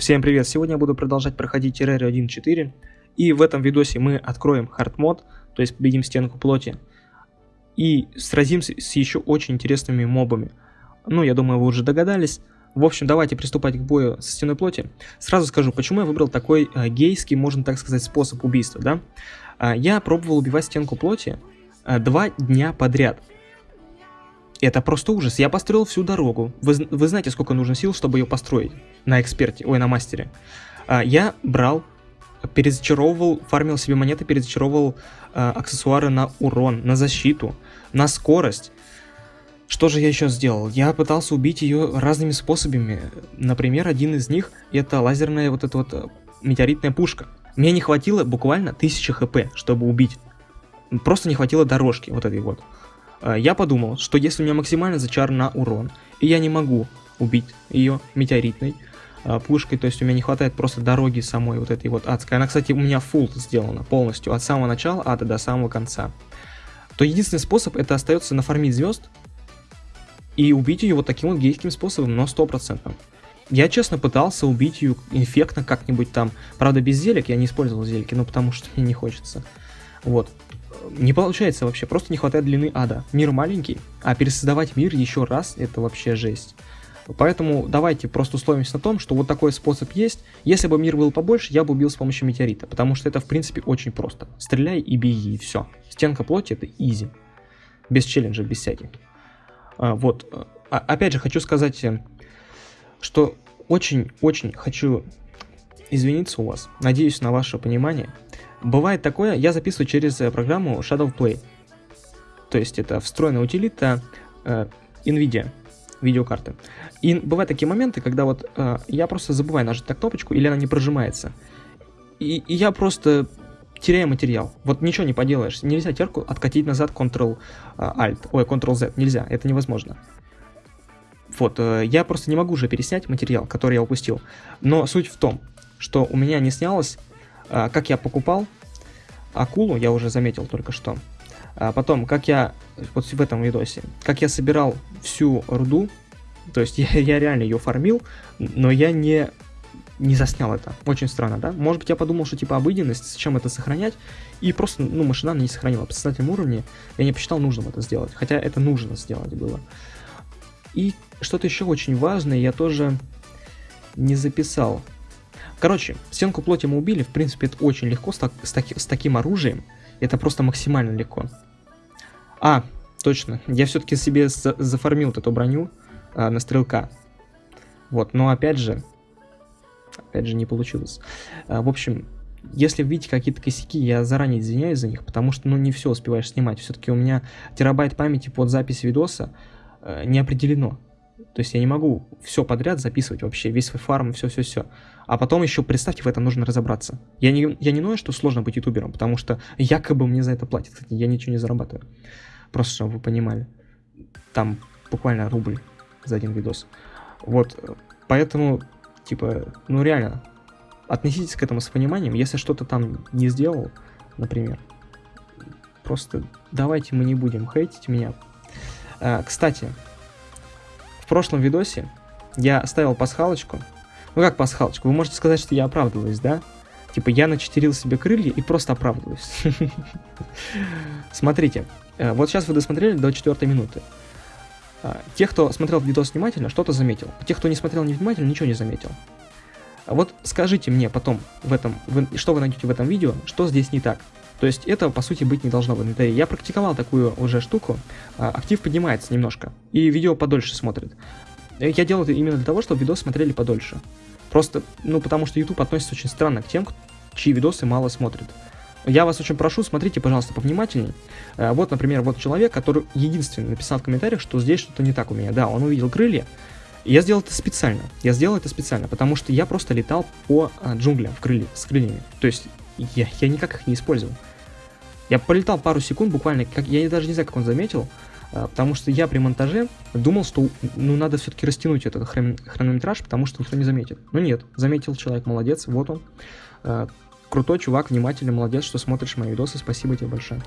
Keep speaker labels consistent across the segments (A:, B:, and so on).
A: Всем привет! Сегодня я буду продолжать проходить Terraria 1.4 и в этом видосе мы откроем хардмод, то есть победим стенку плоти и сразимся с еще очень интересными мобами. Ну, я думаю, вы уже догадались. В общем, давайте приступать к бою со стеной плоти. Сразу скажу, почему я выбрал такой э, гейский, можно так сказать, способ убийства, да? Э, я пробовал убивать стенку плоти э, два дня подряд. Это просто ужас. Я построил всю дорогу. Вы, вы знаете, сколько нужно сил, чтобы ее построить на эксперте, ой, на мастере. А, я брал, перезачаровывал, фармил себе монеты, перезачаровывал а, аксессуары на урон, на защиту, на скорость. Что же я еще сделал? Я пытался убить ее разными способами. Например, один из них это лазерная вот эта вот э, метеоритная пушка. Мне не хватило буквально 1000 хп, чтобы убить. Просто не хватило дорожки вот этой вот. Э, я подумал, что если у меня максимально зачар на урон, и я не могу убить ее метеоритной пушкой, то есть у меня не хватает просто дороги самой вот этой вот адской. Она, кстати, у меня full сделана полностью, от самого начала ада до самого конца. То единственный способ это остается нафармить звезд и убить ее вот таким вот гейским способом, но стопроцентным. Я, честно, пытался убить ее инфектно как-нибудь там. Правда, без зелек, я не использовал зельки, но потому что мне не хочется. Вот не получается вообще, просто не хватает длины ада. Мир маленький, а пересоздавать мир еще раз, это вообще жесть. Поэтому давайте просто условимся на том, что вот такой способ есть. Если бы мир был побольше, я бы убил с помощью метеорита, потому что это в принципе очень просто. Стреляй и беги, и все. Стенка плоти это изи. Без челленджа, без всяких. А, вот. А, опять же, хочу сказать, э, что очень-очень хочу извиниться у вас. Надеюсь на ваше понимание. Бывает такое, я записываю через э, программу Shadow Play. То есть это встроенная утилита э, NVIDIA видеокарты. И бывают такие моменты, когда вот э, я просто забываю нажать на кнопочку, или она не прожимается. И, и я просто теряю материал. Вот ничего не поделаешь. Нельзя терку откатить назад Ctrl-Alt. Э, Ой, Ctrl-Z. Нельзя, это невозможно. Вот, э, я просто не могу уже переснять материал, который я упустил. Но суть в том, что у меня не снялось а, как я покупал акулу, я уже заметил только что. А потом, как я, вот в этом видосе, как я собирал всю руду, то есть я, я реально ее фармил, но я не, не заснял это. Очень странно, да? Может быть, я подумал, что типа обыденность, зачем это сохранять, и просто, ну, машинально не сохранил. По сознательном уровне я не посчитал нужным это сделать, хотя это нужно сделать было. И что-то еще очень важное я тоже не записал. Короче, стенку плоти мы убили, в принципе, это очень легко с, так, с, таки, с таким оружием. Это просто максимально легко. А, точно, я все-таки себе за зафармил вот эту броню а, на стрелка. Вот, но опять же, опять же не получилось. А, в общем, если видите какие-то косяки, я заранее извиняюсь за них, потому что, ну, не все успеваешь снимать. Все-таки у меня терабайт памяти под запись видоса э, не определено. То есть я не могу все подряд записывать вообще, весь свой фарм, все-все-все. А потом еще, представьте, в этом нужно разобраться. Я не, я не знаю, что сложно быть ютубером, потому что якобы мне за это платят. Кстати, я ничего не зарабатываю. Просто, чтобы вы понимали. Там буквально рубль за один видос. Вот, поэтому, типа, ну реально, относитесь к этому с пониманием. Если что-то там не сделал, например, просто давайте мы не будем хейтить меня. А, кстати, прошлом видосе я ставил пасхалочку. Ну как пасхалочку? Вы можете сказать, что я оправдываюсь, да? Типа я начетерил себе крылья и просто оправдываюсь. Смотрите, э, вот сейчас вы досмотрели до четвертой минуты. А, те, кто смотрел видос внимательно, что-то заметил. Те, кто не смотрел невнимательно, ничего не заметил. А вот скажите мне потом, в этом, что вы найдете в этом видео, что здесь не так. То есть это, по сути, быть не должно в инвентаре. Я практиковал такую уже штуку, а, актив поднимается немножко, и видео подольше смотрит. Я делал это именно для того, чтобы видосы смотрели подольше. Просто, ну, потому что YouTube относится очень странно к тем, чьи видосы мало смотрят. Я вас очень прошу, смотрите, пожалуйста, повнимательней. А, вот, например, вот человек, который единственный написал в комментариях, что здесь что-то не так у меня. Да, он увидел крылья. Я сделал это специально. Я сделал это специально, потому что я просто летал по а, джунглям в крылья, с крыльями. То есть я, я никак их не использовал. Я полетал пару секунд буквально, как, я даже не знаю, как он заметил, а, потому что я при монтаже думал, что ну надо все-таки растянуть этот хрон хронометраж, потому что никто не заметит. Но нет, заметил человек, молодец, вот он. Крутой чувак, внимательный, молодец, что смотришь мои видосы, спасибо тебе большое.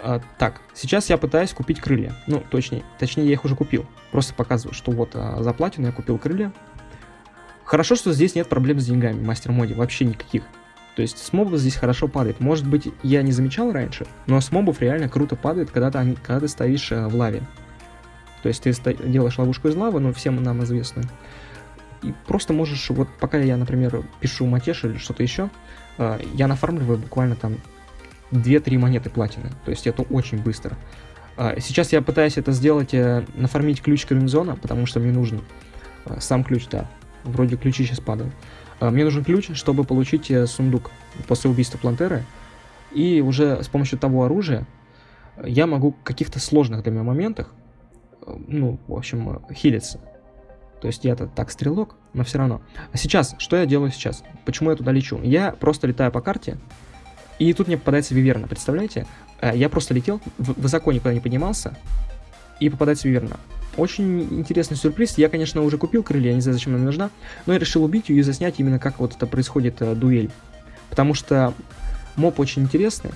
A: А, так, сейчас я пытаюсь купить крылья. Ну, точнее, точнее, я их уже купил. Просто показываю, что вот а, за платину я купил крылья. Хорошо, что здесь нет проблем с деньгами мастер-моде, вообще никаких. То есть с мобов здесь хорошо падает. Может быть, я не замечал раньше, но с мобов реально круто падает, когда ты, когда ты стоишь э, в лаве. То есть ты делаешь ловушку из лавы, ну, всем нам известно. И просто можешь, вот пока я, например, пишу матеш или что-то еще, э, я нафармливаю буквально там 2-3 монеты платины. То есть это очень быстро. Э, сейчас я пытаюсь это сделать, нафармить ключ комбинезона, потому что мне нужен сам ключ, да. Вроде ключи сейчас падают. А, мне нужен ключ, чтобы получить э, сундук после убийства Плантеры. И уже с помощью того оружия я могу в каких-то сложных для меня моментах, э, ну, в общем, э, хилиться. То есть я-то так стрелок, но все равно. А сейчас, что я делаю сейчас? Почему я туда лечу? Я просто летаю по карте, и тут мне попадается Виверна, представляете? Я просто летел, высоко никуда не поднимался, и попадается Виверна. Очень интересный сюрприз. Я, конечно, уже купил крылья, не знаю, зачем она нужна, но я решил убить ее и заснять именно как вот это происходит э, дуэль. Потому что моб очень интересный.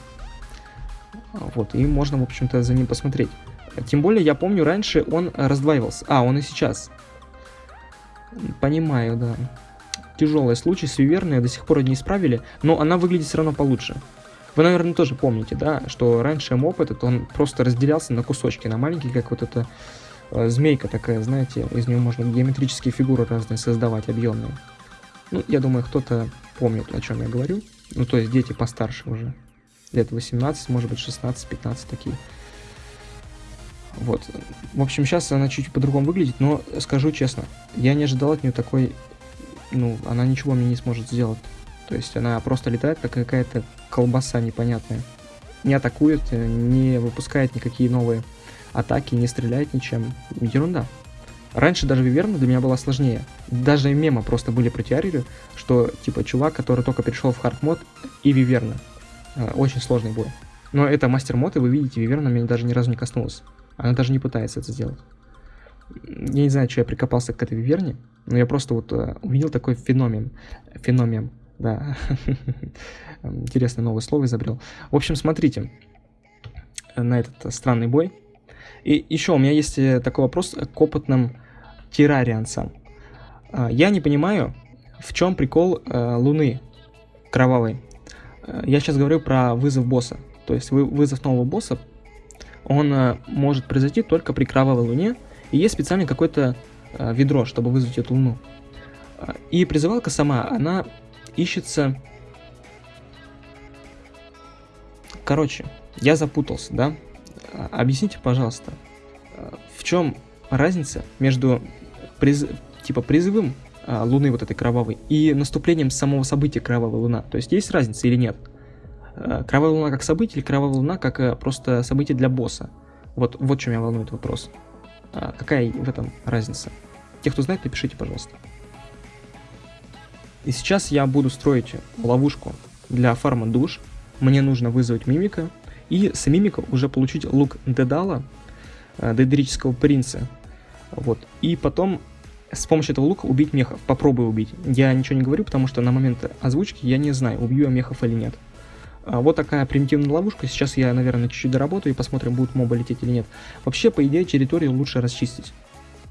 A: Вот, и можно, в общем-то, за ним посмотреть. Тем более, я помню, раньше он раздваивался. А, он и сейчас. Понимаю, да. Тяжелый случай с Виверной до сих пор не исправили, но она выглядит все равно получше. Вы, наверное, тоже помните, да, что раньше моб этот, он просто разделялся на кусочки, на маленькие, как вот это Э, змейка такая, знаете, из нее можно геометрические фигуры разные создавать, объемные. Ну, я думаю, кто-то помнит, о чем я говорю. Ну, то есть дети постарше уже. Лет 18, может быть, 16, 15 такие. Вот. В общем, сейчас она чуть по-другому выглядит, но скажу честно, я не ожидал от нее такой... Ну, она ничего мне не сможет сделать. То есть она просто летает, как какая-то колбаса непонятная. Не атакует, не выпускает никакие новые атаки, не стреляет ничем. Ерунда. Раньше даже Виверна для меня была сложнее. Даже мемы просто были про теорию, что типа чувак, который только перешел в хард мод и Виверна. Э, очень сложный бой. Но это мастер мод, и вы видите, Виверна меня даже ни разу не коснулась. Она даже не пытается это сделать. Я не знаю, что я прикопался к этой Виверне, но я просто вот uh, увидел такой феномен. Феномен, да. Интересное новое слово изобрел. В общем, смотрите на этот странный бой. И еще у меня есть э, такой вопрос к опытным террарианцам. А, я не понимаю, в чем прикол э, Луны кровавой. Э, я сейчас говорю про вызов босса. То есть вызов нового босса, он может произойти только при кровавой Луне. И есть специально какое-то ведро, чтобы вызвать эту Луну. И призывалка сама, она ищется... Короче, я запутался, да? Объясните, пожалуйста, в чем разница между приз... типа призывом Луны вот этой кровавой и наступлением самого события Кровавая Луна? То есть есть разница или нет? Кровавая Луна как событие или Кровавая Луна как просто событие для босса? Вот, вот чем меня волнует вопрос. Какая в этом разница? Те, кто знает, напишите, пожалуйста. И сейчас я буду строить ловушку для фарма душ. Мне нужно вызвать мимика, и с мимика уже получить лук Дедала, э, Дедрического принца. Вот. И потом с помощью этого лука убить мехов. Попробую убить. Я ничего не говорю, потому что на момент озвучки я не знаю, убью я мехов или нет. А вот такая примитивная ловушка. Сейчас я, наверное, чуть-чуть доработаю и посмотрим, будут мобы лететь или нет. Вообще, по идее, территорию лучше расчистить.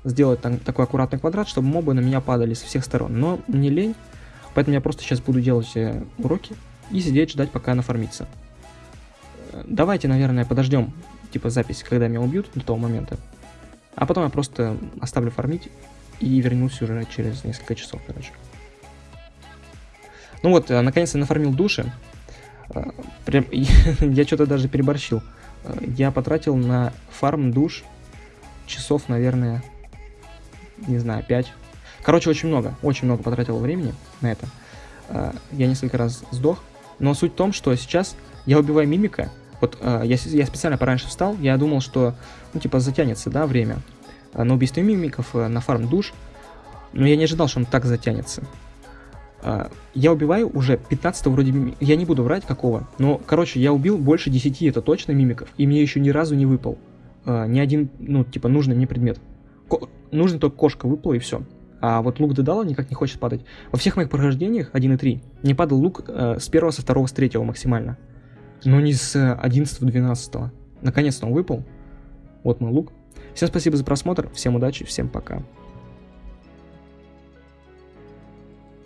A: Сделать там, такой аккуратный квадрат, чтобы мобы на меня падали со всех сторон. Но мне лень, поэтому я просто сейчас буду делать э, уроки и сидеть ждать, пока она формится. Давайте, наверное, подождем, типа, запись, когда меня убьют до того момента. А потом я просто оставлю фармить и вернусь уже через несколько часов, короче. Ну вот, э, наконец-то нафармил души. Прям, я что-то даже переборщил. Я потратил на фарм душ часов, наверное, не знаю, 5. Короче, очень много, очень много потратил времени на это. Я несколько раз сдох. Но суть в том, что сейчас я убиваю мимика, вот э, я, я специально пораньше встал, я думал, что, ну, типа, затянется, да, время э, на убийство мимиков, э, на фарм душ, но я не ожидал, что он так затянется. Э, я убиваю уже 15 вроде я не буду врать какого, но, короче, я убил больше 10, это точно мимиков, и мне еще ни разу не выпал э, ни один, ну, типа, нужный мне предмет. Ко нужно только кошка выпала и все. А вот лук Дедала никак не хочет падать. Во всех моих прохождениях 1 и 3 не падал лук э, с первого, со второго, с третьего максимально но не с 11-12. Наконец-то он выпал. Вот мой лук. Всем спасибо за просмотр, всем удачи, всем пока.